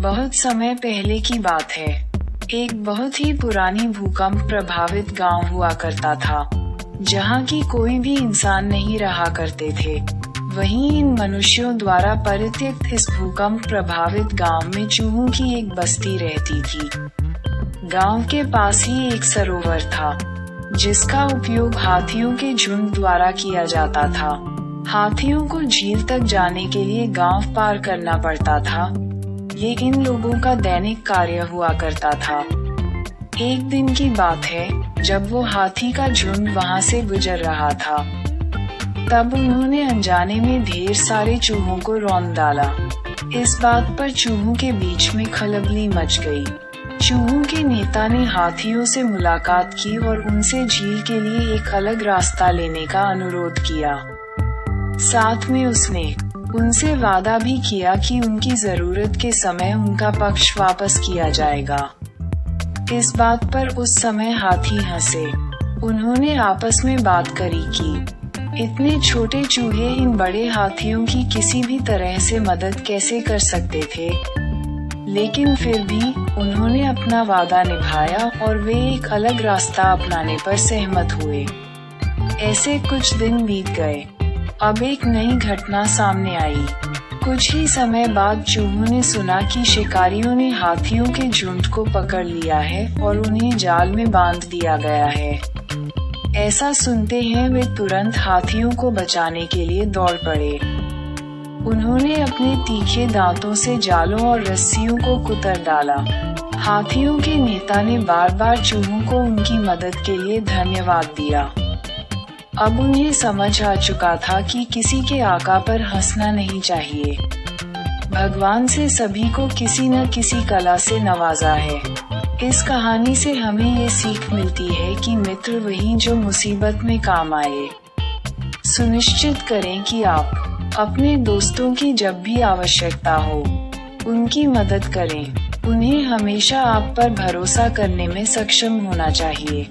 बहुत समय पहले की बात है। एक बहुत ही पुरानी भूकंप प्रभावित गाँव हुआ करता था, जहाँ की कोई भी इंसान नहीं रहा करते थे। वहीं इन मनुष्यों द्वारा परित्यक्त इस भूकंप प्रभावित गाँव में चूहों की एक बस्ती रहती थी। गाँव के पास ही एक सरोवर था, जिसका उपयोग हाथियों के झुंड द्वारा किया जाता था। हाथियों को झील तक जाने के लिए गाँव पार करना पड़ता था। ये इन लोगों का दैनिक कार्य हुआ करता था। एक दिन की बात है, जब वो हाथी का झुंड वहाँ से गुजर रहा था। तब उन्होंने अनजाने में ढेर सारे चूहों को रौन डाला। इस बात पर चूहों के बीच में खलबली मच गई। चूहों के नेता ने हाथियों से मुलाकात की और उनसे झील के लिए एक अलग रास्ता लेने का अनुरोध किया। साथ में उसने उनसे वादा भी किया कि उनकी ज़रूरत के समय उनका पक्ष वापस किया जाएगा। इस बात पर उस समय हाथी हंसे। उन्होंने आपस में बात करी कि, इतने छोटे चूहे इन बड़े हाथियों की किसी भी तरह से मदद कैसे कर सकते थे? लेकिन फिर भी उन्होंने अपना वादा निभाया और वे एक अलग रास्ता अपनाने पर सहमत हुए। ऐसे कुछ दिन बीत गए। अब एक नई घटना सामने आई। कुछ ही समय बाद चूहों ने सुना कि शिकारियों ने हाथियों के झुंड को पकड़ लिया है और उन्हें जाल में बाँध दिया गया है। ऐसा सुनते हैं वे तुरंत हाथियों को बचाने के लिए दौड़ पड़े। उन्होंने अपने तीखे दांतों से जालों और रस्सियों को कुतर डाला। हाथियों के नेता ने बार बार चूहों को उनकी मदद के लिए धन्यवाद दिया। अब उन्हें समझ आ चुका था कि किसी के आका पर हंसना नहीं चाहिए। भगवान से सभी को किसी न किसी कला से नवाजा है। इस कहानी से हमें ये सीख मिलती है कि मित्र वही जो मुसीबत में काम आए। सुनिश्चित करें कि आप अपने दोस्तों की जब भी आवश्यकता हो, उनकी मदद करें। उन्हें हमेशा आप पर भरोसा करने में सक्षम होना चाहिए।